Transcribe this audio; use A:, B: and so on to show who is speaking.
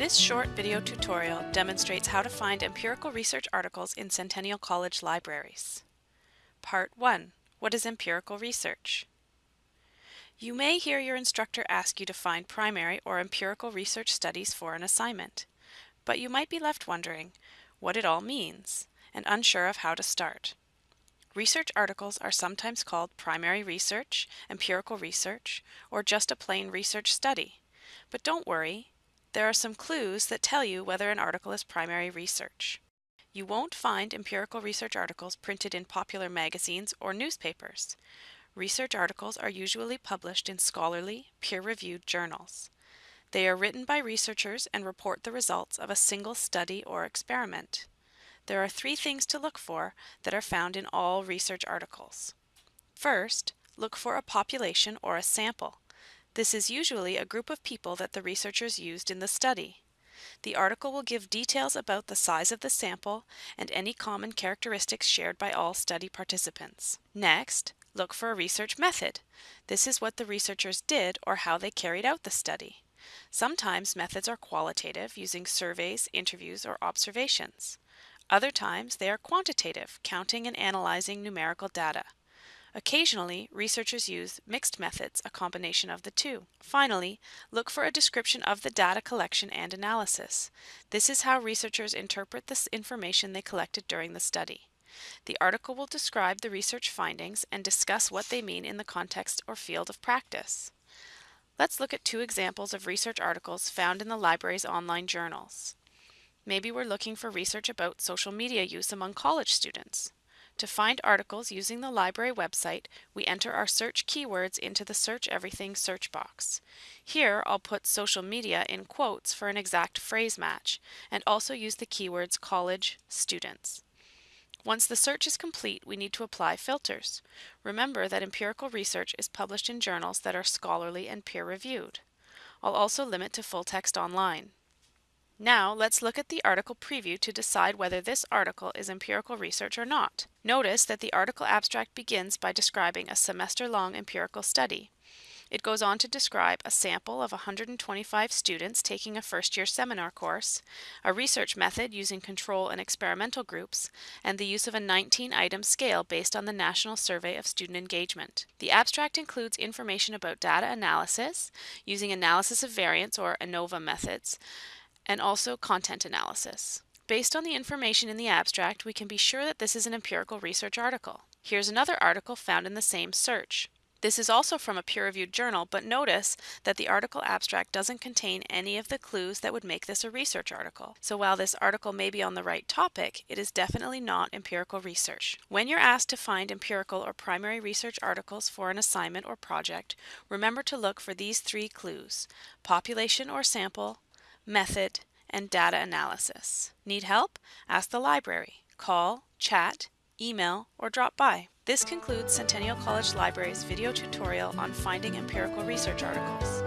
A: This short video tutorial demonstrates how to find empirical research articles in Centennial College libraries. Part 1. What is empirical research? You may hear your instructor ask you to find primary or empirical research studies for an assignment, but you might be left wondering what it all means and unsure of how to start. Research articles are sometimes called primary research, empirical research, or just a plain research study. But don't worry, there are some clues that tell you whether an article is primary research. You won't find empirical research articles printed in popular magazines or newspapers. Research articles are usually published in scholarly, peer-reviewed journals. They are written by researchers and report the results of a single study or experiment. There are three things to look for that are found in all research articles. First, look for a population or a sample. This is usually a group of people that the researchers used in the study. The article will give details about the size of the sample and any common characteristics shared by all study participants. Next, look for a research method. This is what the researchers did or how they carried out the study. Sometimes methods are qualitative, using surveys, interviews, or observations. Other times they are quantitative, counting and analyzing numerical data. Occasionally, researchers use mixed methods, a combination of the two. Finally, look for a description of the data collection and analysis. This is how researchers interpret the information they collected during the study. The article will describe the research findings and discuss what they mean in the context or field of practice. Let's look at two examples of research articles found in the library's online journals. Maybe we're looking for research about social media use among college students. To find articles using the library website, we enter our search keywords into the Search Everything search box. Here, I'll put social media in quotes for an exact phrase match, and also use the keywords college, students. Once the search is complete, we need to apply filters. Remember that empirical research is published in journals that are scholarly and peer-reviewed. I'll also limit to full text online. Now let's look at the article preview to decide whether this article is empirical research or not. Notice that the article abstract begins by describing a semester-long empirical study. It goes on to describe a sample of 125 students taking a first-year seminar course, a research method using control and experimental groups, and the use of a 19-item scale based on the National Survey of Student Engagement. The abstract includes information about data analysis, using analysis of variance or ANOVA methods, and also content analysis. Based on the information in the abstract, we can be sure that this is an empirical research article. Here's another article found in the same search. This is also from a peer-reviewed journal, but notice that the article abstract doesn't contain any of the clues that would make this a research article. So while this article may be on the right topic, it is definitely not empirical research. When you're asked to find empirical or primary research articles for an assignment or project, remember to look for these three clues, population or sample, method, and data analysis. Need help? Ask the library. Call, chat, email, or drop by. This concludes Centennial College Library's video tutorial on finding empirical research articles.